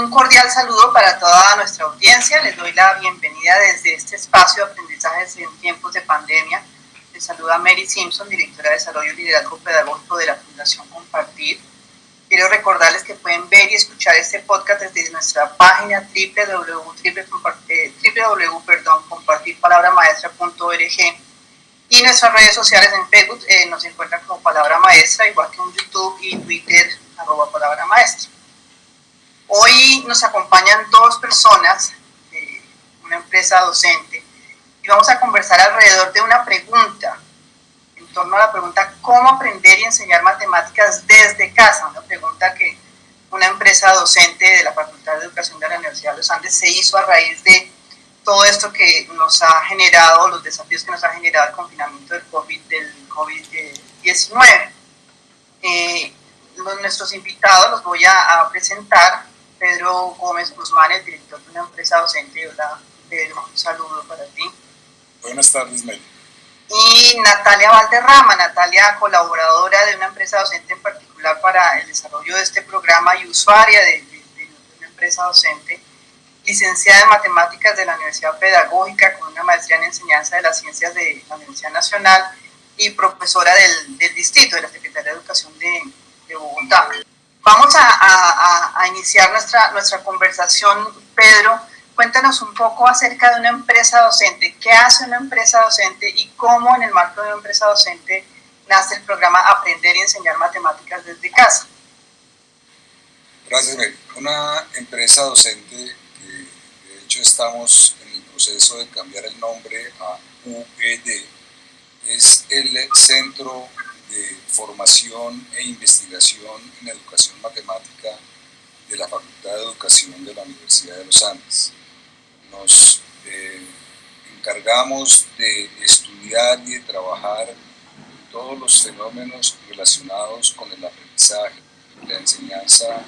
Un cordial saludo para toda nuestra audiencia. Les doy la bienvenida desde este espacio de aprendizajes en tiempos de pandemia. Les saluda Mary Simpson, directora de Desarrollo y Liderazgo Pedagógico de la Fundación Compartir. Quiero recordarles que pueden ver y escuchar este podcast desde nuestra página www.compartirpalabramaestra.org y nuestras redes sociales en Facebook eh, nos encuentran como Palabra Maestra, igual que en YouTube y Twitter, arroba Palabra Maestra. Hoy nos acompañan dos personas, de una empresa docente, y vamos a conversar alrededor de una pregunta, en torno a la pregunta ¿cómo aprender y enseñar matemáticas desde casa? Una pregunta que una empresa docente de la Facultad de Educación de la Universidad de los Andes se hizo a raíz de todo esto que nos ha generado, los desafíos que nos ha generado el confinamiento del COVID-19. COVID eh, nuestros invitados los voy a presentar. Pedro Gómez Guzmán, el director de una empresa docente. Hola, Pedro, un saludo para ti. Buenas tardes, Meli. Y Natalia Valderrama, Natalia, colaboradora de una empresa docente en particular para el desarrollo de este programa y usuaria de, una empresa docente, licenciada en matemáticas de la Universidad Pedagógica con una maestría en enseñanza de las ciencias de la Universidad Nacional y profesora del, distrito de la Secretaría de Educación de, de Bogotá. Vamos a, iniciar nuestra, nuestra conversación, Pedro. Cuéntanos un poco acerca de una empresa docente. ¿Qué hace una empresa docente y cómo en el marco de una empresa docente nace el programa Aprender y Enseñar Matemáticas desde casa? Gracias, Mary. Una empresa docente que de hecho estamos en el proceso de cambiar el nombre a UED es el Centro de Formación e Investigación en Educación Matemática de la Facultad de Educación de la Universidad de los Andes. Nos eh, encargamos de estudiar y de trabajar todos los fenómenos relacionados con el aprendizaje, la enseñanza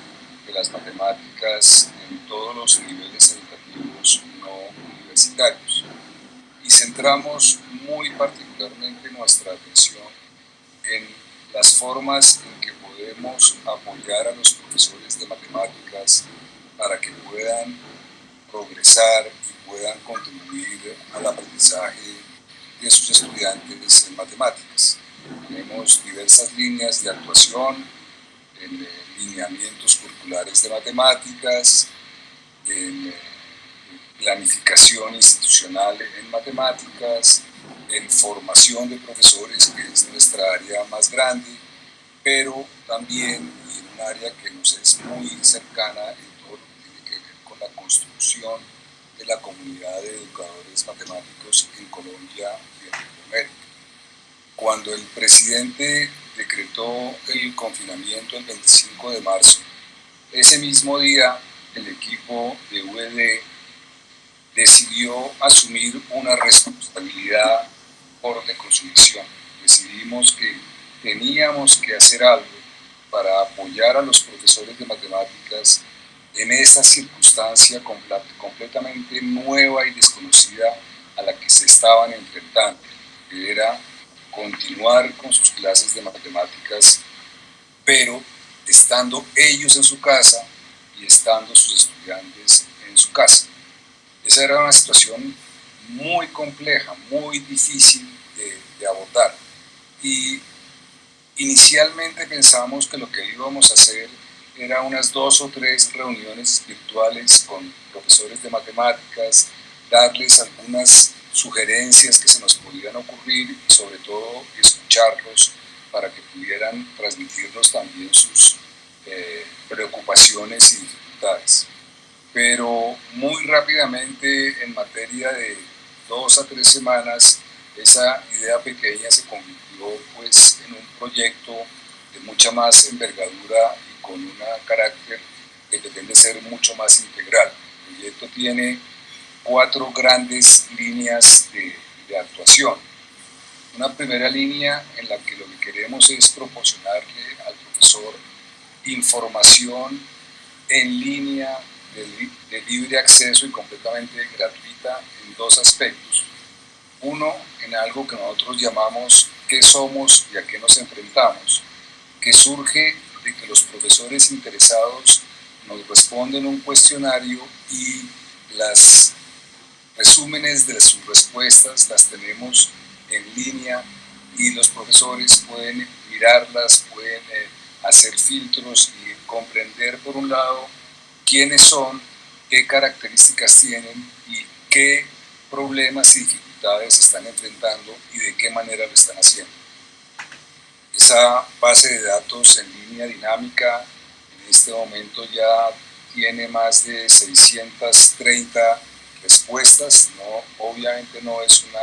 de las matemáticas en todos los niveles educativos no universitarios. Y centramos muy particularmente nuestra atención en las formas en que podemos apoyar a los profesores de matemáticas para que puedan progresar y puedan contribuir al aprendizaje de sus estudiantes en matemáticas. Tenemos diversas líneas de actuación en eh, lineamientos curriculares de matemáticas, en eh, planificación institucional en matemáticas, en formación de profesores, que es nuestra área más grande, pero también en un área que nos es muy cercana en todo lo que tiene que ver con la construcción de la comunidad de educadores matemáticos en Colombia y en Latinoamérica. Cuando el presidente decretó el confinamiento el 25 de marzo, ese mismo día el equipo de UED decidió asumir una responsabilidad de consumición. Decidimos que teníamos que hacer algo para apoyar a los profesores de matemáticas en esa circunstancia completamente nueva y desconocida a la que se estaban enfrentando, que era continuar con sus clases de matemáticas, pero estando ellos en su casa y estando sus estudiantes en su casa. Era una situación muy compleja, muy difícil de, abordar. Y inicialmente pensamos que lo que íbamos a hacer era unas dos o tres reuniones virtuales con profesores de matemáticas, darles algunas sugerencias que se nos pudieran ocurrir y sobre todo escucharlos para que pudieran transmitirnos también sus eh, preocupaciones y dificultades. Pero muy rápidamente en materia de dos a tres semanas, esa idea pequeña se convirtió pues, en un proyecto de mucha más envergadura y con un carácter que pretende ser mucho más integral. El proyecto tiene cuatro grandes líneas de, de actuación. Una primera línea en la que lo que queremos es proporcionarle al profesor información en línea de, libre acceso y completamente gratuita en dos aspectos. Uno, en algo que nosotros llamamos qué somos y a qué nos enfrentamos, que surge de que los profesores interesados nos responden un cuestionario y las resúmenes de sus respuestas las tenemos en línea y los profesores pueden mirarlas, pueden eh, hacer filtros y comprender por un lado quiénes son, qué características tienen y qué problemas y dificultades están enfrentando y de qué manera lo están haciendo. Esa base de datos en línea dinámica en este momento ya tiene más de 630 respuestas, no, obviamente no es una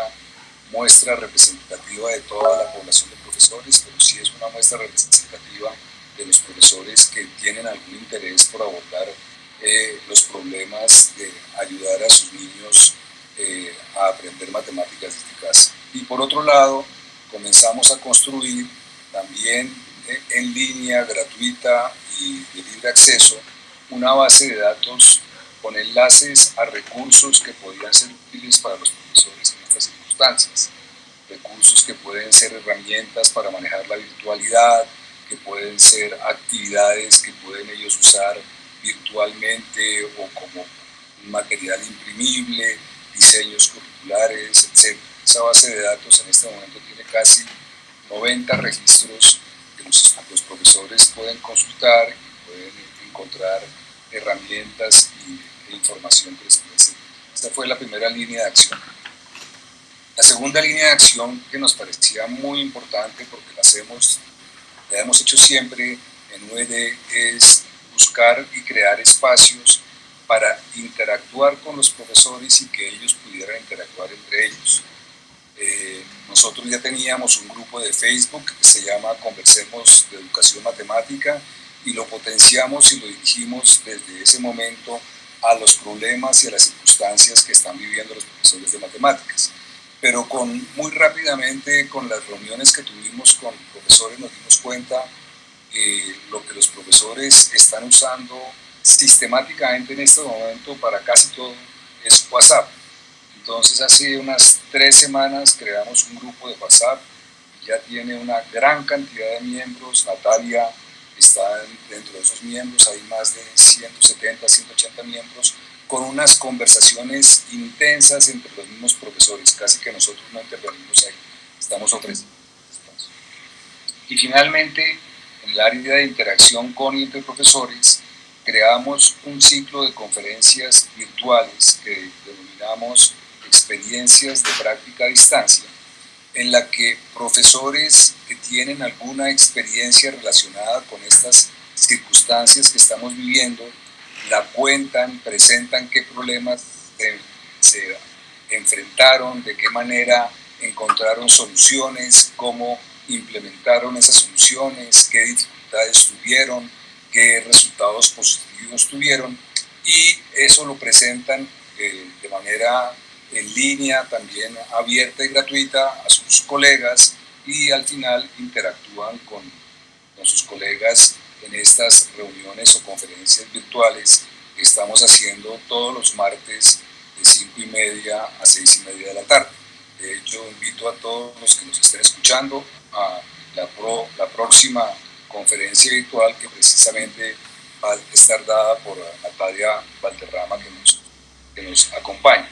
muestra representativa de toda la población de profesores, pero sí es una muestra representativa de los profesores que tienen algún interés por abordar eh, los problemas de ayudar a sus niños eh, a aprender matemáticas desde casa. Y por otro lado, comenzamos a construir también eh, en línea, gratuita y de libre acceso, una base de datos con enlaces a recursos que podrían ser útiles para los profesores en estas circunstancias. Recursos que pueden ser herramientas para manejar la virtualidad, que pueden ser actividades que pueden ellos usar virtualmente o como material imprimible, diseños curriculares, etc. Esa base de datos en este momento tiene casi 90 registros que los, profesores pueden consultar y pueden encontrar herramientas y, e información que les. Esta fue la primera línea de acción. La segunda línea de acción que nos parecía muy importante porque la hacemos, la hemos hecho siempre en UED es buscar y crear espacios para interactuar con los profesores y que ellos pudieran interactuar entre ellos. Eh, nosotros ya teníamos un grupo de Facebook que se llama Conversemos de Educación Matemática y lo potenciamos y lo dirigimos desde ese momento a los problemas y a las circunstancias que están viviendo los profesores de matemáticas. Pero con, muy rápidamente con las reuniones que tuvimos con profesores nos dimos cuenta que lo que los profesores están usando sistemáticamente en este momento para casi todo es WhatsApp. Entonces hace unas tres semanas creamos un grupo de WhatsApp, ya tiene una gran cantidad de miembros, Natalia está dentro de esos miembros, hay más de 170, 180 miembros, con unas conversaciones intensas entre los mismos profesores, casi que nosotros no intervenimos ahí, estamos ofreciendo Y finalmente, en el área de interacción con y entre profesores, creamos un ciclo de conferencias virtuales que denominamos experiencias de práctica a distancia, en la que profesores que tienen alguna experiencia relacionada con estas circunstancias que estamos viviendo, la cuentan, presentan qué problemas se, enfrentaron, de qué manera encontraron soluciones, cómo implementaron esas soluciones, qué dificultades tuvieron, qué resultados positivos tuvieron y eso lo presentan eh, de manera en línea, también abierta y gratuita a sus colegas y al final interactúan con, con sus colegas en estas reuniones o conferencias virtuales que estamos haciendo todos los martes de 5 y media a 6 y media de la tarde. De hecho, invito a todos los que nos estén escuchando a la, pro, la próxima conferencia virtual que precisamente va a estar dada por Natalia Valderrama que nos, que nos acompaña.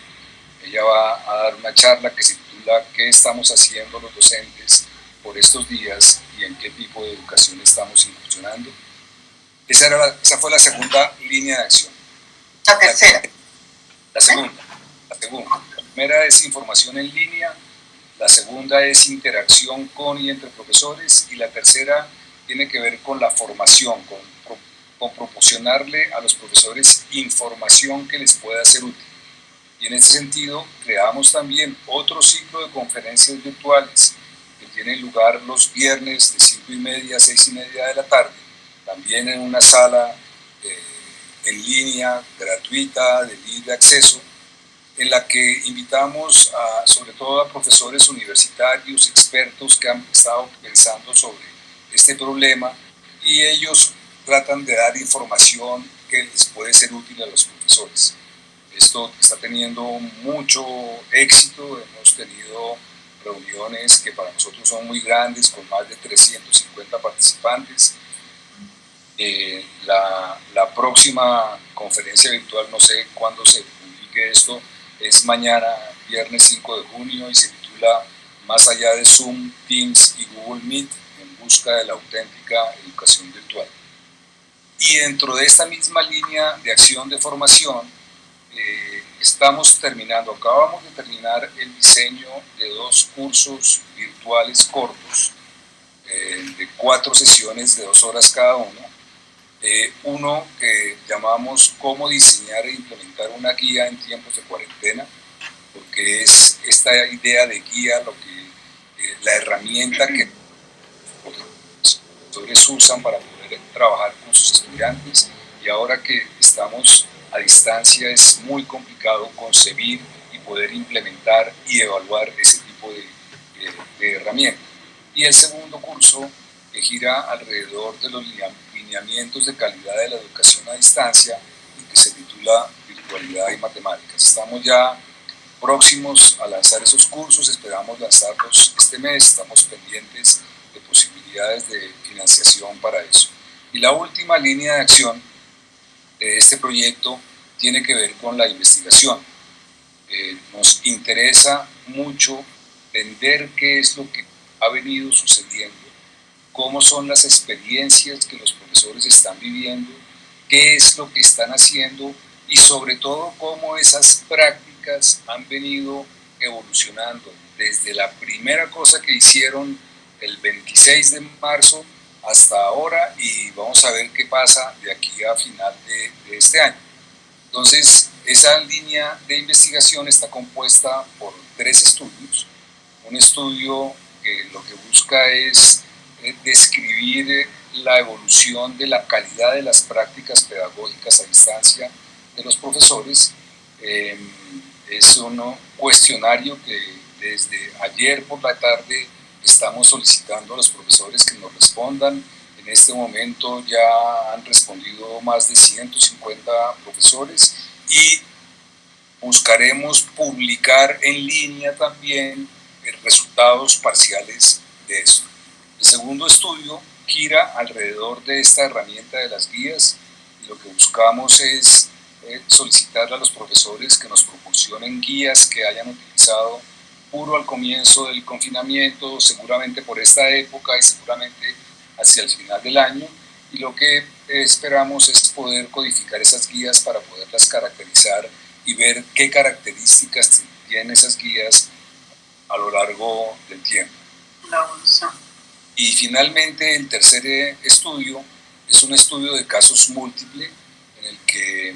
Ella va a dar una charla que se titula ¿Qué estamos haciendo los docentes por estos días y en qué tipo de educación estamos incursionando? Esa, era esa fue la segunda línea de acción. La tercera. La, segunda. La segunda. Primera es información en línea, la segunda es interacción con y entre profesores y la tercera tiene que ver con la formación, con, con proporcionarle a los profesores información que les pueda ser útil. Y en ese sentido, creamos también otro ciclo de conferencias virtuales que tiene lugar los viernes de 5 y media a 6 y media de la tarde, también en una sala eh, en línea, gratuita, de libre acceso, en la que invitamos a, sobre todo a profesores universitarios, expertos que han estado pensando sobre este problema y ellos tratan de dar información que les puede ser útil a los profesores. Esto está teniendo mucho éxito, hemos tenido reuniones que para nosotros son muy grandes, con más de 350 participantes, Eh, la, la, próxima conferencia virtual, no sé cuándo se publique esto, es mañana, viernes 5 de junio, y se titula Más allá de Zoom, Teams y Google Meet, en busca de la auténtica educación virtual. Y dentro de esta misma línea de acción de formación, eh, estamos terminando, acabamos de terminar el diseño de dos cursos virtuales cortos, eh, de cuatro sesiones de dos horas cada uno, uno que llamamos cómo diseñar e implementar una guía en tiempos de cuarentena, porque es esta idea de guía lo que, eh, la herramienta que los profesores usan para poder trabajar con sus estudiantes y ahora que estamos a distancia es muy complicado concebir y poder implementar y evaluar ese tipo de, herramientas. Y el segundo curso que gira alrededor de los lineamientos de calidad de la educación a distancia y que se titula Virtualidad y Matemáticas. Estamos ya próximos a lanzar esos cursos, esperamos lanzarlos este mes, estamos pendientes de posibilidades de financiación para eso. Y la última línea de acción de este proyecto tiene que ver con la investigación. Eh, nos interesa mucho entender qué es lo que ha venido sucediendo cómo son las experiencias que los profesores están viviendo, qué es lo que están haciendo y sobre todo cómo esas prácticas han venido evolucionando desde la primera cosa que hicieron el 26 de marzo hasta ahora y vamos a ver qué pasa de aquí a final de, de este año. Entonces, esa línea de investigación está compuesta por tres estudios. Un estudio que lo que busca es eh, describir eh, la evolución de la calidad de las prácticas pedagógicas a distancia de los profesores. Em, es un cuestionario que desde ayer por la tarde estamos solicitando a los profesores que nos respondan. En este momento ya han respondido más de 150 profesores y buscaremos publicar en línea también eh, resultados parciales de esto. El segundo estudio gira alrededor de esta herramienta de las guías y lo que buscamos es eh, solicitarle a los profesores que nos proporcionen guías que hayan utilizado puro al comienzo del confinamiento, seguramente por esta época y seguramente hacia el final del año. Y lo que esperamos es poder codificar esas guías para poderlas caracterizar y ver qué características tienen esas guías a lo largo del tiempo. La. Y finalmente el tercer eh, estudio es un estudio de casos múltiples en el que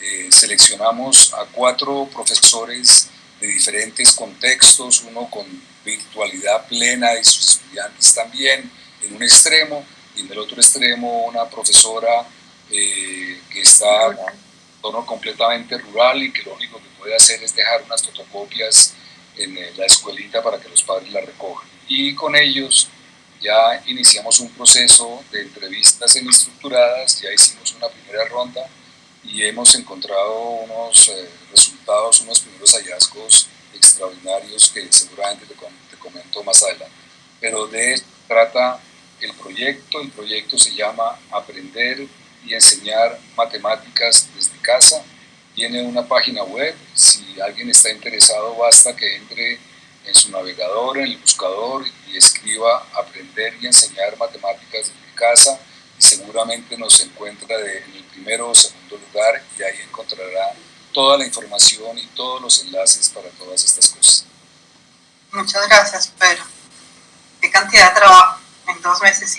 eh, seleccionamos a cuatro profesores de diferentes contextos, uno con virtualidad plena y sus estudiantes también en un extremo, y en el otro extremo una profesora eh, que está en un tono completamente rural y que lo único que puede hacer es dejar unas fotocopias en la escuelita para que los padres la recojan. Y con ellos ya iniciamos un proceso de entrevistas semi-estructuradas, ya hicimos una primera ronda y hemos encontrado unos eh, resultados, unos primeros hallazgos extraordinarios que seguramente te, te comento más adelante. Pero de trata el proyecto, el proyecto se llama Aprender y enseñar matemáticas desde casa. Tiene una página web, si alguien está interesado basta que entre en su navegador, en el buscador y escriba aprender y enseñar matemáticas desde casa y seguramente nos encuentra en el primero o segundo lugar y ahí encontrará toda la información y todos los enlaces para todas estas cosas. Muchas gracias, Pedro. Qué cantidad de trabajo en dos meses,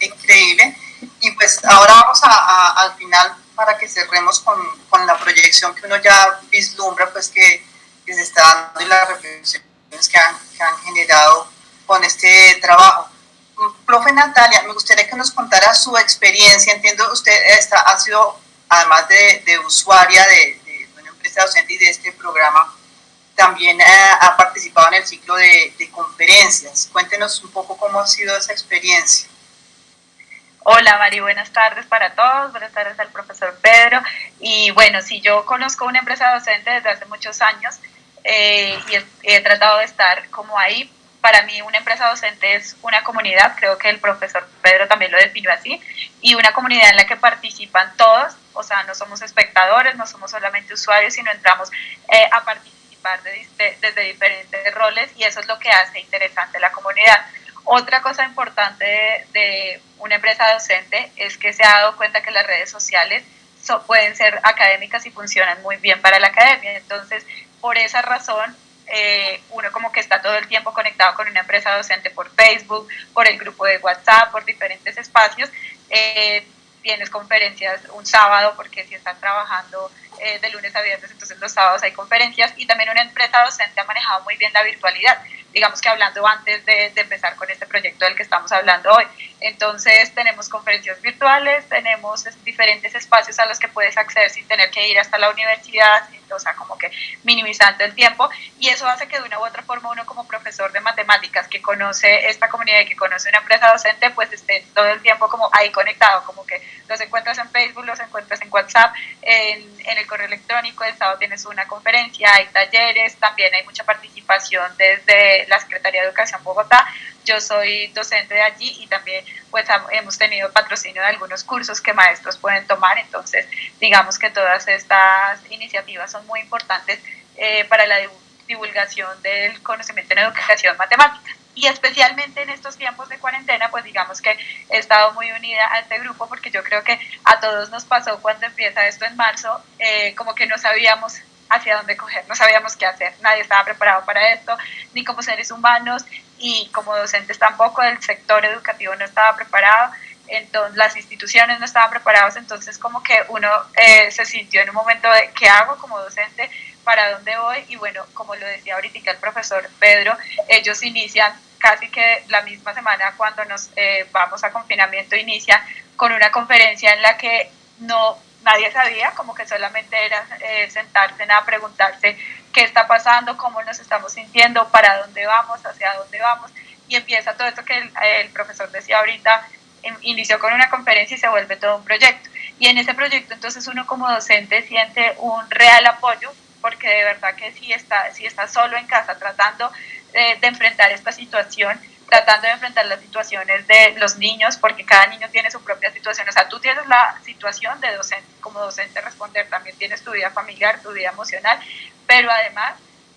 increíble. Y pues ahora vamos a, al final para que cerremos con, con, la proyección que uno ya vislumbra, pues que, que se está dando y la reflexión que han, que han generado con este trabajo. Profe Natalia, me gustaría que nos contara su experiencia. Entiendo usted está, ha sido, además de, de usuaria de, de, una empresa docente y de este programa, también ha, ha participado en el ciclo de, de, conferencias. Cuéntenos un poco cómo ha sido esa experiencia. Hola Mari, buenas tardes para todos, buenas tardes al profesor Pedro. Y bueno, si yo conozco una empresa docente desde hace muchos años, eh, y he, he, tratado de estar como ahí para mí una empresa docente es una comunidad, creo que el profesor Pedro también lo definió así, y una comunidad en la que participan todos, o sea, no somos espectadores, no somos solamente usuarios, sino entramos eh, a participar desde diferentes roles y eso es lo que hace interesante la comunidad. Otra cosa importante de, una empresa docente es que se ha dado cuenta que las redes sociales pueden ser académicas y funcionan muy bien para la academia. Entonces, por esa razón, eh, uno como que está todo el tiempo conectado con una empresa docente por Facebook, por el grupo de WhatsApp, por diferentes espacios. Eh, tienes conferencias un sábado porque si estás trabajando eh, de lunes a viernes, entonces los sábados hay conferencias y también una empresa docente ha manejado muy bien la virtualidad digamos que hablando antes de, empezar con este proyecto del que estamos hablando hoy. Entonces tenemos conferencias virtuales, tenemos diferentes espacios a los que puedes acceder sin tener que ir hasta la universidad, o sea, como que minimizando el tiempo, y eso hace que de una u otra forma uno como profesor de matemáticas que conoce esta comunidad y que conoce una empresa docente, pues esté todo el tiempo como ahí conectado, como que los encuentras en Facebook, los encuentras en WhatsApp, en, en el correo electrónico, el sábado tienes una conferencia, hay talleres, también hay mucha participación desde la Secretaría de Educación Bogotá. Yo soy docente de allí y también pues hemos tenido patrocinio de algunos cursos que maestros pueden tomar. Entonces, digamos que todas estas iniciativas son muy importantes eh, para la divulgación del conocimiento en educación matemática. Y especialmente en estos tiempos de cuarentena, pues digamos que he estado muy unida a este grupo porque yo creo que a todos nos pasó cuando empieza esto en marzo, eh, como que no sabíamos hacia dónde coger, no sabíamos qué hacer, nadie estaba preparado para esto, ni como seres humanos y como docentes tampoco, el sector educativo no estaba preparado, entonces las instituciones no estaban preparadas, entonces como que uno eh, se sintió en un momento de qué hago como docente, para dónde voy y bueno, como lo decía ahorita el profesor Pedro, ellos inician casi que la misma semana cuando nos eh, vamos a confinamiento, inicia con una conferencia en la que no nadie sabía, como que solamente era eh, sentarse a preguntarse qué está pasando, cómo nos estamos sintiendo, para dónde vamos, hacia dónde vamos, y empieza todo esto que el, profesor decía ahorita, inició con una conferencia y se vuelve todo un proyecto. Y en ese proyecto entonces uno como docente siente un real apoyo, porque de verdad que si está, si está solo en casa tratando de enfrentar esta situación, tratando de enfrentar las situaciones de los niños, porque cada niño tiene su propia situación. O sea, tú tienes la situación de docente, como docente responder, también tienes tu vida familiar, tu vida emocional, pero además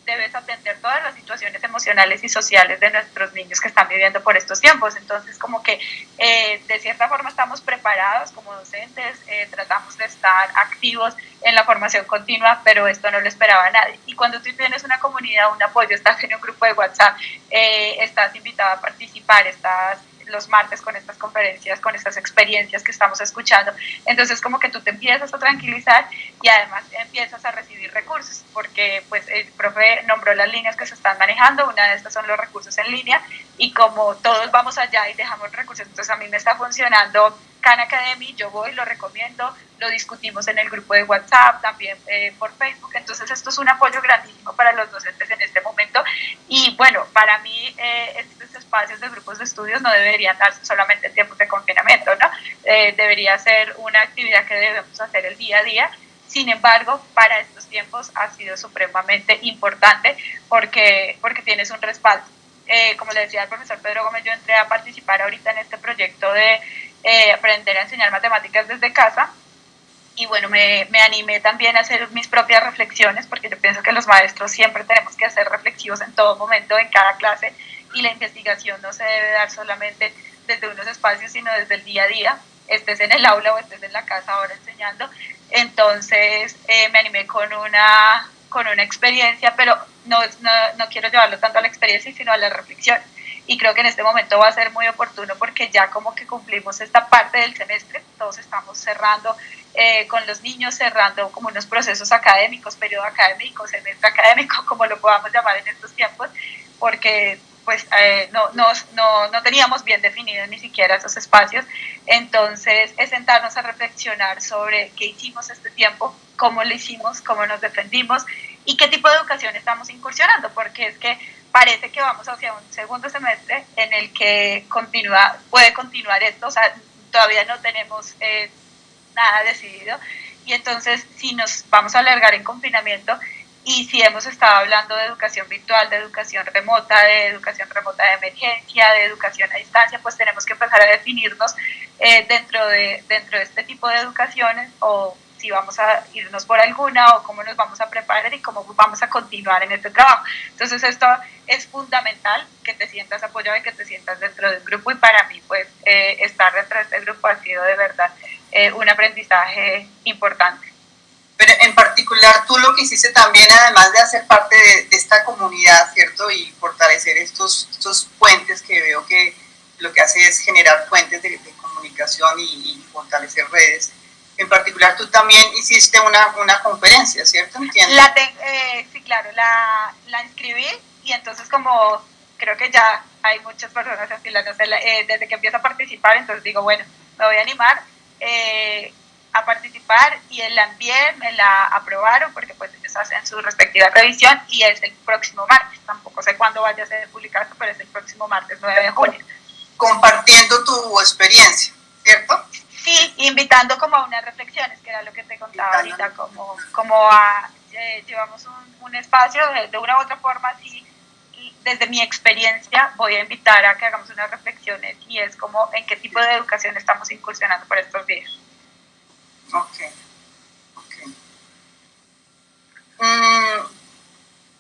debes atender todas las situaciones emocionales y sociales de nuestros niños que están viviendo por estos tiempos. Entonces, como que eh, de cierta forma estamos preparados como docentes, eh, tratamos de estar activos en la formación continua, pero esto no lo esperaba nadie. Y cuando tú tienes una comunidad, un apoyo, estás en un grupo de WhatsApp, eh, estás invitado a participar, estás los martes con estas conferencias, con estas experiencias que estamos escuchando. Entonces como que tú te empiezas a tranquilizar y además empiezas a recibir recursos, porque pues el profe nombró las líneas que se están manejando, una de estas son los recursos en línea y como todos vamos allá y dejamos recursos, entonces a mí me está funcionando Khan Academy, yo voy, lo recomiendo, lo discutimos en el grupo de WhatsApp, también eh, por Facebook, entonces esto es un apoyo grandísimo para los docentes en este momento y bueno, para mí eh, estos espacios de grupos de estudios no deberían darse solamente en tiempos de confinamiento, ¿no? Eh, debería ser una actividad que debemos hacer el día a día, sin embargo, para estos tiempos ha sido supremamente importante porque, porque tienes un respaldo. como le decía el profesor Pedro Gómez, yo entré a participar ahorita en este proyecto de eh, aprender a enseñar matemáticas desde casa. Y bueno, me, me, animé también a hacer mis propias reflexiones, porque yo pienso que los maestros siempre tenemos que ser reflexivos en todo momento, en cada clase, y la investigación no se debe dar solamente desde unos espacios, sino desde el día a día, estés en el aula o estés en la casa ahora enseñando. Entonces eh, me animé con una, con una experiencia, pero no, no, no quiero llevarlo tanto a la experiencia, sino a la reflexión y creo que en este momento va a ser muy oportuno porque ya como que cumplimos esta parte del semestre, todos estamos cerrando eh, con los niños, cerrando como unos procesos académicos, periodo académico, semestre académico, como lo podamos llamar en estos tiempos, porque pues eh, no, no, no, no, teníamos bien definidos ni siquiera esos espacios. Entonces, es sentarnos a reflexionar sobre qué hicimos este tiempo, cómo lo hicimos, cómo nos defendimos y qué tipo de educación estamos incursionando, porque es que parece que vamos hacia un segundo semestre en el que continúa, puede continuar esto, o sea, todavía no tenemos eh, nada decidido, y entonces si nos vamos a alargar en confinamiento y si hemos estado hablando de educación virtual, de educación remota, de educación remota de emergencia, de educación a distancia, pues tenemos que empezar a definirnos eh, dentro, de, dentro de este tipo de educaciones o si vamos a irnos por alguna o cómo nos vamos a preparar y cómo vamos a continuar en este trabajo. Entonces esto es fundamental, que te sientas apoyado y que te sientas dentro del grupo y para mí pues eh, estar dentro de este grupo ha sido de verdad eh, un aprendizaje importante. Pero en particular tú lo que hiciste también, además de hacer parte de, esta comunidad, ¿cierto? Y fortalecer estos, estos puentes que veo que lo que hace es generar puentes de, comunicación y, fortalecer redes. En particular tú también hiciste una, una conferencia, ¿cierto? La eh, sí, claro, la, la inscribí y entonces como creo que ya hay muchas personas afiladas eh, desde que empiezo a participar, entonces digo, bueno, me voy a animar. Eh, a participar y en la envié, me la aprobaron porque pues ellos hacen su respectiva revisión y es el próximo martes, tampoco sé cuándo vaya a ser publicado, pero es el próximo martes 9 de junio. Compartiendo tu experiencia, ¿cierto? Sí, invitando como a unas reflexiones, que era lo que te contaba ahorita, como, como a, eh, llevamos un, un espacio de, una u otra forma, sí, desde mi experiencia voy a invitar a que hagamos unas reflexiones y es como en qué tipo de educación estamos incursionando por estos días. Ok, ok. Mm,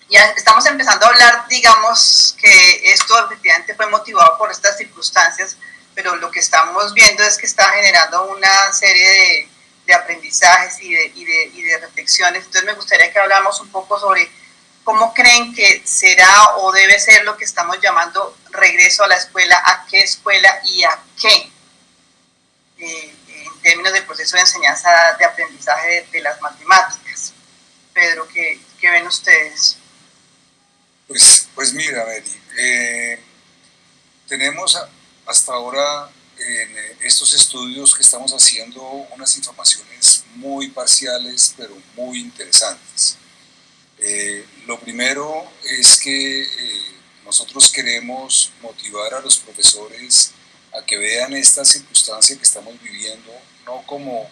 ya estamos empezando a hablar, digamos, que esto efectivamente fue motivado por estas circunstancias, pero lo que estamos viendo es que está generando una serie de, de aprendizajes y de, y, de, y de, reflexiones. Entonces me gustaría que habláramos un poco sobre cómo creen que será o debe ser lo que estamos llamando regreso a la escuela, a qué escuela y a qué. Eh, términos del proceso de enseñanza de aprendizaje de, las matemáticas. Pedro, ¿qué, ¿qué, ven ustedes? Pues, pues mira, Mary, eh, tenemos hasta ahora en estos estudios que estamos haciendo unas informaciones muy parciales, pero muy interesantes. Eh, lo primero es que eh, nosotros queremos motivar a los profesores a que vean esta circunstancia que estamos viviendo no como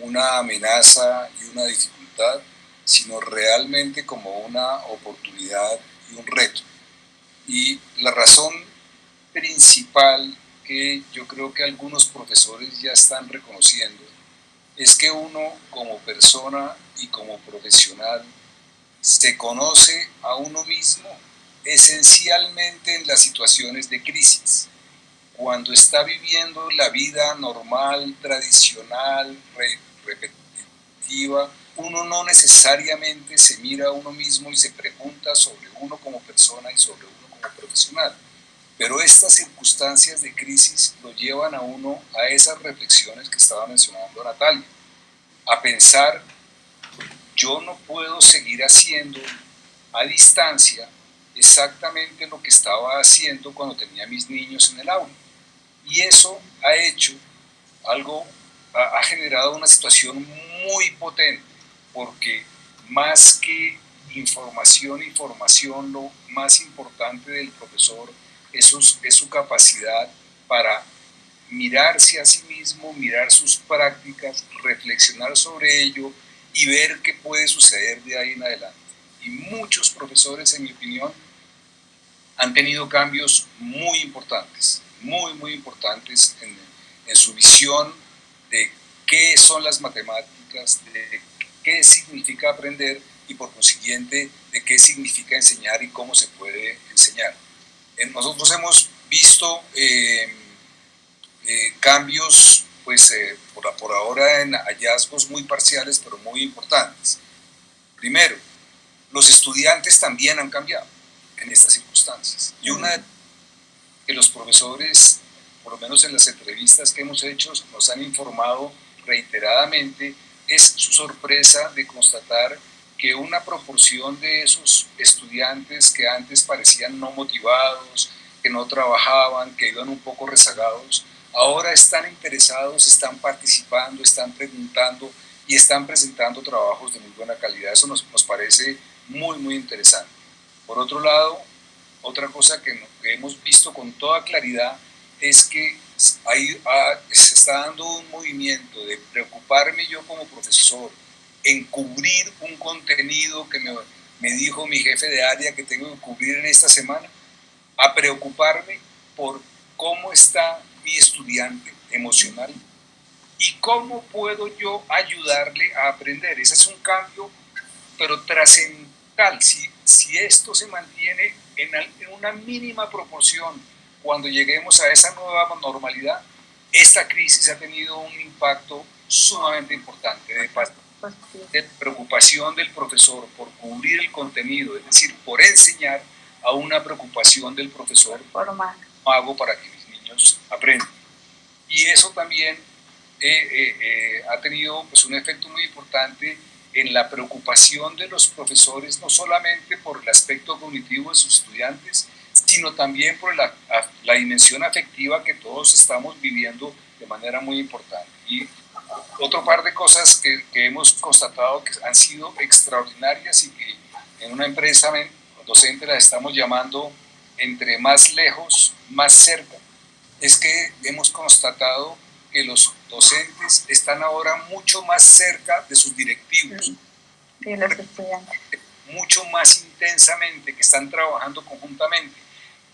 una amenaza y una dificultad, sino realmente como una oportunidad y un reto. Y la razón principal que yo creo que algunos profesores ya están reconociendo es que uno como persona y como profesional se conoce a uno mismo esencialmente en las situaciones de crisis cuando está viviendo la vida normal, tradicional, repetitiva, uno no necesariamente se mira a uno mismo y se pregunta sobre uno como persona y sobre uno como profesional. Pero estas circunstancias de crisis lo llevan a uno a esas reflexiones que estaba mencionando Natalia, a pensar, yo no puedo seguir haciendo a distancia exactamente lo que estaba haciendo cuando tenía mis niños en el aula. Y eso ha hecho algo, ha, generado una situación muy potente, porque más que información y formación, lo más importante del profesor es su, capacidad para mirarse a sí mismo, mirar sus prácticas, reflexionar sobre ello y ver qué puede suceder de ahí en adelante. Y muchos profesores, en mi opinión, han tenido cambios muy importantes muy, muy importantes en, en su visión de qué son las matemáticas, de qué significa aprender y por consiguiente de qué significa enseñar y cómo se puede enseñar. Nosotros hemos visto eh, eh, cambios, pues eh, por, por, ahora en hallazgos muy parciales, pero muy importantes. Primero, los estudiantes también han cambiado en estas circunstancias. Y una que los profesores, por lo menos en las entrevistas que hemos hecho, nos han informado reiteradamente, es su sorpresa de constatar que una proporción de esos estudiantes que antes parecían no motivados, que no trabajaban, que iban un poco rezagados, ahora están interesados, están participando, están preguntando y están presentando trabajos de muy buena calidad. Eso nos, nos parece muy, muy interesante. Por otro lado, otra cosa que, hemos visto con toda claridad es que hay, ah, se está dando un movimiento de preocuparme yo como profesor en cubrir un contenido que me, me dijo mi jefe de área que tengo que cubrir en esta semana? A preocuparme por cómo está mi estudiante emocional y cómo puedo yo ayudarle a aprender. Ese es un cambio, pero trascendental. Si, si esto se mantiene en, en una mínima proporción cuando lleguemos a esa nueva normalidad, esta crisis ha tenido un impacto sumamente importante de, de preocupación del profesor por cubrir el contenido, es decir, por enseñar a una preocupación del profesor hago para que mis niños aprendan. Y eso también eh, eh, eh, ha tenido pues, un efecto muy importante en la preocupación de los profesores, no solamente por el aspecto cognitivo de sus estudiantes, sino también por la, la dimensión afectiva que todos estamos viviendo de manera muy importante. Y otro par de cosas que, que hemos constatado que han sido extraordinarias y que en una empresa docente las estamos llamando entre más lejos, más cerca, es que hemos constatado que los docentes están ahora mucho más cerca de sus directivos. De los estudiantes. Mucho más intensamente, que están trabajando conjuntamente,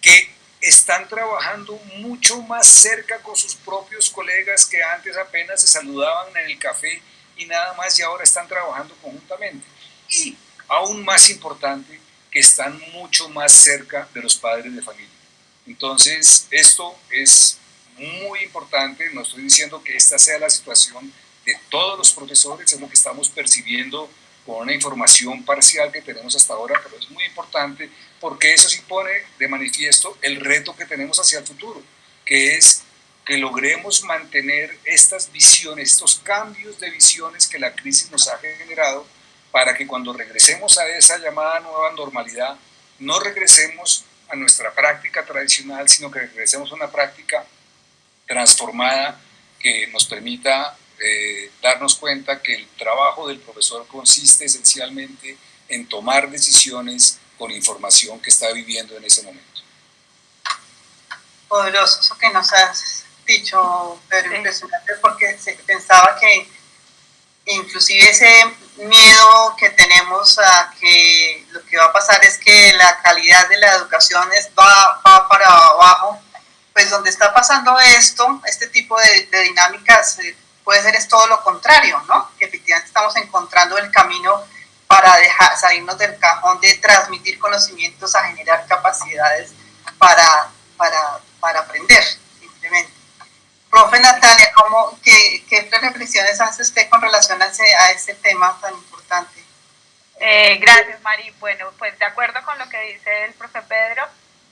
que están trabajando mucho más cerca con sus propios colegas que antes apenas se saludaban en el café y nada más y ahora están trabajando conjuntamente. Y aún más importante, que están mucho más cerca de los padres de familia. Entonces, esto es muy importante, no estoy diciendo que esta sea la situación de todos los profesores, es lo que estamos percibiendo con una información parcial que tenemos hasta ahora, pero es muy importante porque eso sí pone de manifiesto el reto que tenemos hacia el futuro, que es que logremos mantener estas visiones, estos cambios de visiones que la crisis nos ha generado para que cuando regresemos a esa llamada nueva normalidad, no regresemos a nuestra práctica tradicional, sino que regresemos a una práctica transformada que nos permita eh, darnos cuenta que el trabajo del profesor consiste esencialmente en tomar decisiones con información que está viviendo en ese momento. Poderoso eso que nos has dicho, pero impresionante porque pensaba que inclusive ese miedo que tenemos a que lo que va a pasar es que la calidad de la educación va, va para abajo, pues donde está pasando esto, este tipo de, dinámicas, eh, puede ser es todo lo contrario, ¿no? Que efectivamente estamos encontrando el camino para dejar, salirnos del cajón de transmitir conocimientos a generar capacidades para, para, para aprender, simplemente. Profe Natalia, ¿cómo, qué, qué, reflexiones hace usted con relación a ese, a ese tema tan importante? Eh, gracias, Mari. Bueno, pues de acuerdo con lo que dice el profe Pedro,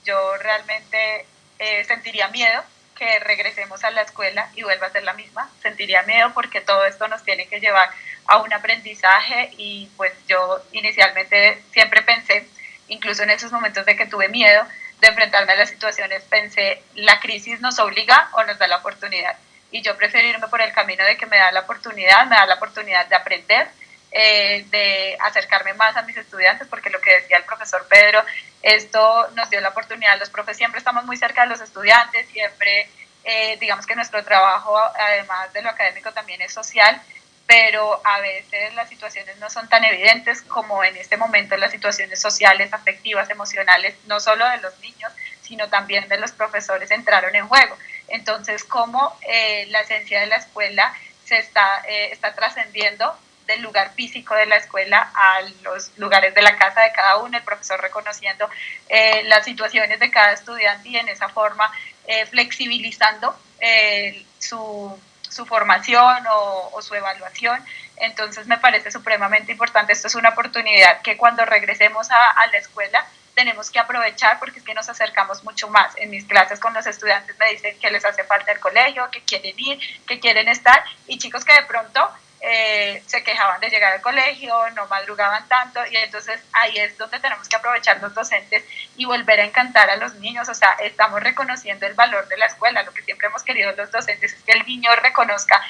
yo realmente eh, sentiría miedo que regresemos a la escuela y vuelva a ser la misma. Sentiría miedo porque todo esto nos tiene que llevar a un aprendizaje y pues yo inicialmente siempre pensé, incluso en esos momentos de que tuve miedo, de enfrentarme a las situaciones, pensé, la crisis nos obliga o nos da la oportunidad. Y yo prefiero irme por el camino de que me da la oportunidad, me da la oportunidad de aprender, eh, de acercarme más a mis estudiantes, porque lo que decía el profesor Pedro, esto nos dio la oportunidad, los profes siempre estamos muy cerca de los estudiantes, siempre, eh, digamos que nuestro trabajo, además de lo académico, también es social, pero a veces las situaciones no son tan evidentes como en este momento las situaciones sociales, afectivas, emocionales, no solo de los niños, sino también de los profesores entraron en juego. Entonces, cómo eh, la esencia de la escuela se está, eh, está trascendiendo del lugar físico de la escuela a los lugares de la casa de cada uno, el profesor reconociendo eh, las situaciones de cada estudiante y en esa forma flexibilizando su su formación o, su evaluación. Entonces me parece supremamente importante. Esto es una oportunidad que cuando regresemos a, la escuela tenemos que aprovechar porque es que nos acercamos mucho más. En mis clases con los estudiantes me dicen que les hace falta el colegio, que quieren ir, que quieren estar y chicos que de pronto eh, se quejaban de llegar al colegio, no madrugaban tanto y entonces ahí es donde tenemos que aprovechar los docentes y volver a encantar a los niños, o sea, estamos reconociendo el valor de la escuela, lo que siempre hemos querido los docentes es que el niño reconozca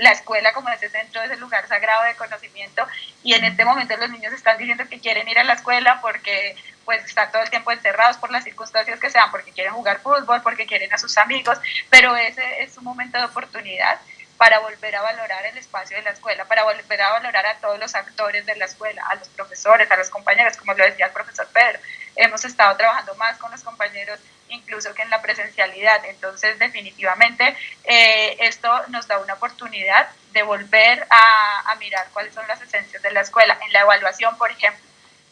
la escuela como ese centro, ese lugar sagrado de conocimiento y en este momento los niños están diciendo que quieren ir a la escuela porque pues están todo el tiempo encerrados por las circunstancias que sean, porque quieren jugar fútbol, porque quieren a sus amigos, pero ese es un momento de oportunidad para volver a valorar el espacio de la escuela, para volver a valorar a todos los actores de la escuela, a los profesores, a los compañeros, como lo decía el profesor Pedro. Hemos estado trabajando más con los compañeros incluso que en la presencialidad. Entonces, definitivamente, eh, esto nos da una oportunidad de volver a, mirar cuáles son las esencias de la escuela. En la evaluación, por ejemplo,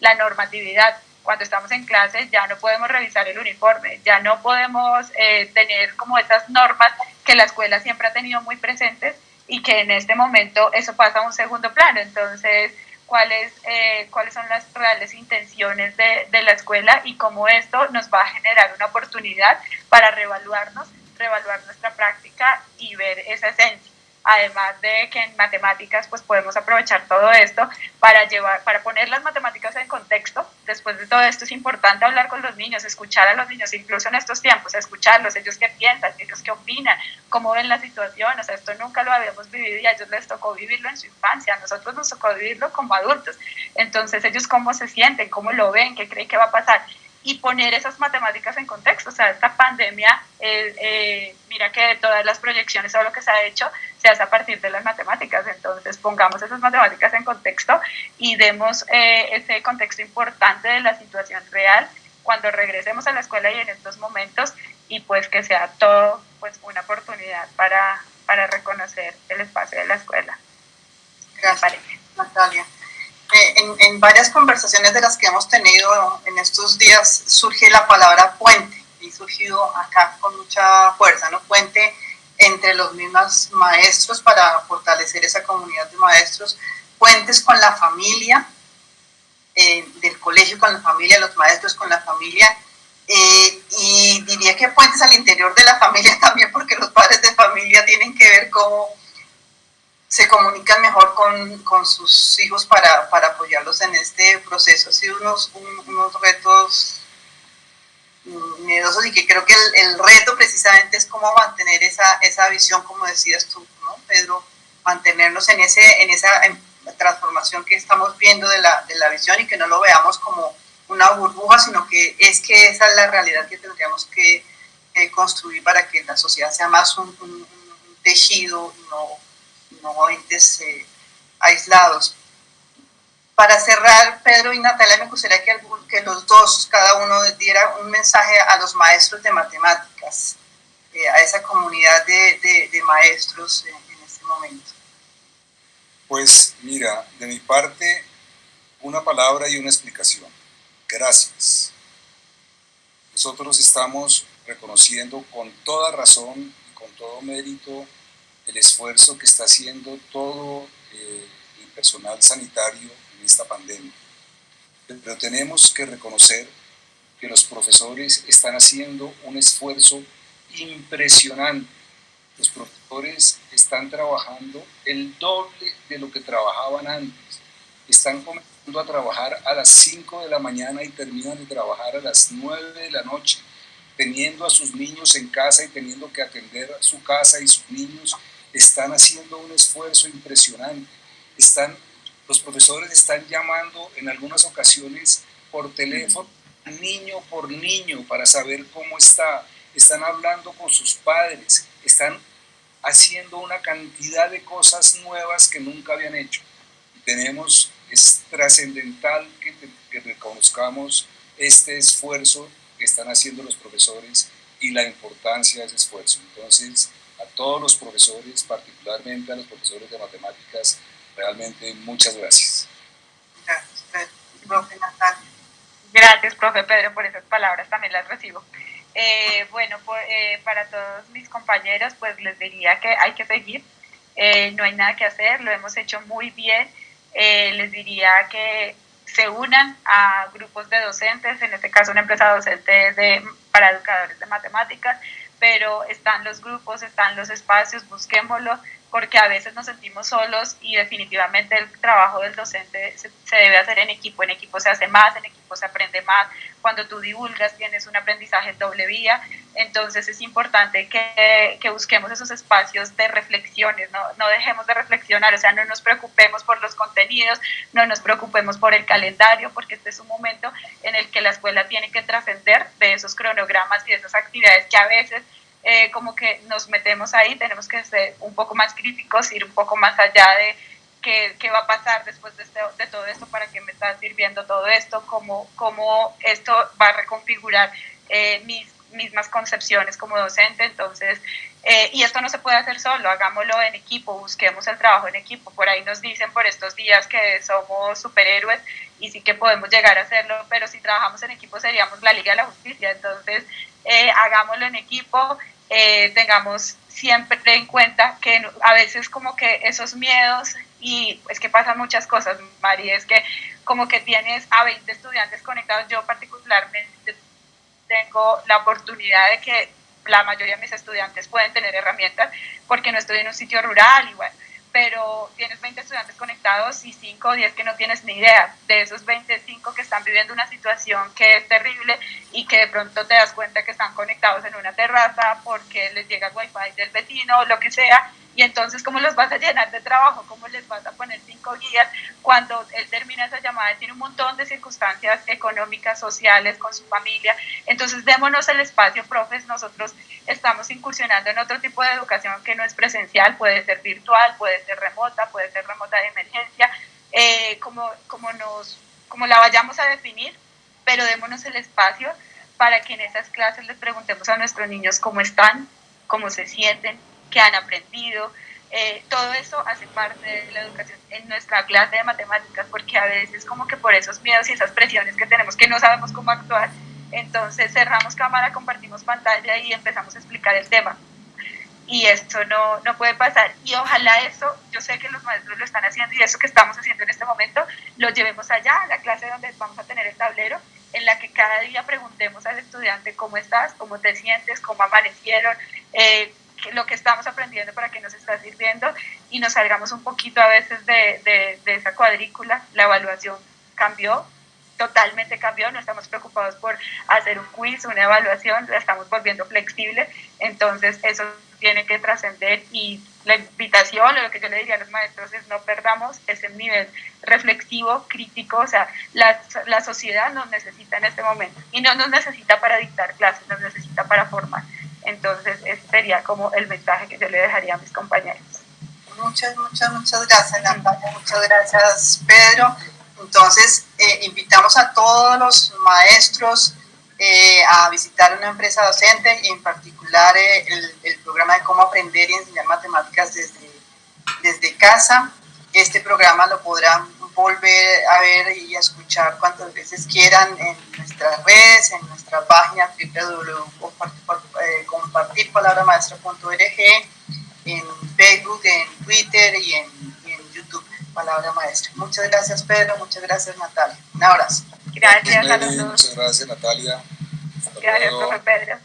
la normatividad, cuando estamos en clase ya no podemos revisar el uniforme, ya no podemos eh, tener como esas normas que la escuela siempre ha tenido muy presentes y que en este momento eso pasa a un segundo plano. Entonces, cuáles, eh, cuáles son las reales intenciones de, la escuela y cómo esto nos va a generar una oportunidad para reevaluarnos, reevaluar nuestra práctica y ver esa esencia además de que en matemáticas pues podemos aprovechar todo esto para llevar, para poner las matemáticas en contexto. Después de todo esto es importante hablar con los niños, escuchar a los niños, incluso en estos tiempos, escucharlos, ellos qué piensan, ellos qué opinan, cómo ven la situación, o sea, esto nunca lo habíamos vivido y a ellos les tocó vivirlo en su infancia, a nosotros nos tocó vivirlo como adultos. Entonces ellos cómo se sienten, cómo lo ven, qué creen que va a pasar y poner esas matemáticas en contexto. O sea, esta pandemia, eh, eh, mira que todas las proyecciones o lo que se ha hecho se hace a partir de las matemáticas. Entonces, pongamos esas matemáticas en contexto y demos eh, ese contexto importante de la situación real cuando regresemos a la escuela y en estos momentos y pues que sea todo pues una oportunidad para, para reconocer el espacio de la escuela. Gracias, Natalia. En, en, varias conversaciones de las que hemos tenido en estos días surge la palabra puente y surgido acá con mucha fuerza, ¿no? Puente entre los mismos maestros para fortalecer esa comunidad de maestros, puentes con la familia, eh, del colegio con la familia, los maestros con la familia, eh, y diría que puentes al interior de la familia también, porque los padres de familia tienen que ver cómo se comunican mejor con, con sus hijos para, para, apoyarlos en este proceso. Ha sido unos, unos retos miedosos y que creo que el, el, reto precisamente es cómo mantener esa, esa visión, como decías tú, ¿no, Pedro? Mantenernos en, ese, en esa transformación que estamos viendo de la, de la visión y que no lo veamos como una burbuja, sino que es que esa es la realidad que tendríamos que, construir para que la sociedad sea más un, un, un tejido y no no entes eh, aislados. Para cerrar, Pedro y Natalia, me gustaría que, que, los dos, cada uno diera un mensaje a los maestros de matemáticas, eh, a esa comunidad de, de, de maestros en, en este momento. Pues mira, de mi parte, una palabra y una explicación. Gracias. Nosotros estamos reconociendo con toda razón y con todo mérito el esfuerzo que está haciendo todo eh, el personal sanitario en esta pandemia. Pero tenemos que reconocer que los profesores están haciendo un esfuerzo impresionante. Los profesores están trabajando el doble de lo que trabajaban antes. Están comenzando a trabajar a las 5 de la mañana y terminan de trabajar a las 9 de la noche, teniendo a sus niños en casa y teniendo que atender a su casa y sus niños están haciendo un esfuerzo impresionante. Están, los profesores están llamando en algunas ocasiones por teléfono, niño por niño, para saber cómo está. Están hablando con sus padres, están haciendo una cantidad de cosas nuevas que nunca habían hecho. Tenemos, es trascendental que, que reconozcamos este esfuerzo que están haciendo los profesores y la importancia de ese esfuerzo. Entonces, a todos los profesores, particularmente a los profesores de matemáticas, realmente muchas gracias. Gracias, profe. Gracias, profe Pedro, por esas palabras, también las recibo. Eh, bueno, pues, eh, para todos mis compañeros, pues les diría que hay que seguir, eh, no hay nada que hacer, lo hemos hecho muy bien. Eh, les diría que se unan a grupos de docentes, en este caso una empresa docente de, para educadores de matemáticas, pero están los grupos, están los espacios, busquémoslo, porque a veces nos sentimos solos y definitivamente el trabajo del docente se, se, debe hacer en equipo, en equipo se hace más, en equipo se aprende más, cuando tú divulgas tienes un aprendizaje en doble vía, entonces es importante que, que busquemos esos espacios de reflexiones, no, no dejemos de reflexionar, o sea, no nos preocupemos por los contenidos, no nos preocupemos por el calendario, porque este es un momento en el que la escuela tiene que trascender de esos cronogramas y de esas actividades que a veces eh, como que nos metemos ahí, tenemos que ser un poco más críticos, ir un poco más allá de qué, qué va a pasar después de, este, de, todo esto, para qué me está sirviendo todo esto, cómo, cómo esto va a reconfigurar eh, mis mismas concepciones como docente, entonces, eh, y esto no se puede hacer solo, hagámoslo en equipo, busquemos el trabajo en equipo, por ahí nos dicen por estos días que somos superhéroes y sí que podemos llegar a hacerlo, pero si trabajamos en equipo seríamos la Liga de la Justicia, entonces eh, hagámoslo en equipo, eh, tengamos siempre en cuenta que a veces como que esos miedos y es que pasan muchas cosas, Mari, es que como que tienes a 20 estudiantes conectados, yo particularmente tengo la oportunidad de que la mayoría de mis estudiantes pueden tener herramientas porque no estoy en un sitio rural igual, pero tienes 20 estudiantes conectados y 5 o 10 que no tienes ni idea. De esos 25 que están viviendo una situación que es terrible y que de pronto te das cuenta que están conectados en una terraza porque les llega el wifi del vecino o lo que sea y entonces, ¿cómo los vas a llenar de trabajo? ¿Cómo les vas a poner cinco guías cuando él termina esa llamada? Tiene un montón de circunstancias económicas, sociales, con su familia. Entonces, démonos el espacio, profes. Nosotros estamos incursionando en otro tipo de educación que no es presencial, puede ser virtual, puede ser remota, puede ser remota de emergencia, eh, como, como, nos, como la vayamos a definir, pero démonos el espacio para que en esas clases les preguntemos a nuestros niños cómo están, cómo se sienten, que han aprendido. Eh, todo eso hace parte de la educación en nuestra clase de matemáticas, porque a veces como que por esos miedos y esas presiones que tenemos que no sabemos cómo actuar, entonces cerramos cámara, compartimos pantalla y empezamos a explicar el tema. Y esto no, no puede pasar. Y ojalá eso, yo sé que los maestros lo están haciendo y eso que estamos haciendo en este momento, lo llevemos allá, a la clase donde vamos a tener el tablero, en la que cada día preguntemos al estudiante cómo estás, cómo te sientes, cómo amanecieron, eh, lo que estamos aprendiendo para que nos está sirviendo y nos salgamos un poquito a veces de, de, esa cuadrícula. La evaluación cambió, totalmente cambió, no estamos preocupados por hacer un quiz, una evaluación, la estamos volviendo flexible, entonces eso tiene que trascender y la invitación, o lo que yo le diría a los maestros es no perdamos ese nivel reflexivo, crítico, o sea, la, la sociedad nos necesita en este momento y no nos necesita para dictar clases, nos necesita para formar. Entonces, ese sería como el mensaje que yo le dejaría a mis compañeros. Muchas, muchas, muchas gracias, Natalia. Muchas gracias, Pedro. Entonces, eh, invitamos a todos los maestros eh, a visitar una empresa docente y en particular eh, el, el, programa de cómo aprender y enseñar matemáticas desde, desde casa. Este programa lo podrán volver a ver y a escuchar cuantas veces quieran en nuestras redes, en nuestra página www.compartirpalabramaestra.org, en Facebook, en Twitter y en, en, YouTube, Palabra Maestra. Muchas gracias Pedro, muchas gracias Natalia. Un abrazo. Gracias a Muchas gracias Natalia. gracias, profe Pedro.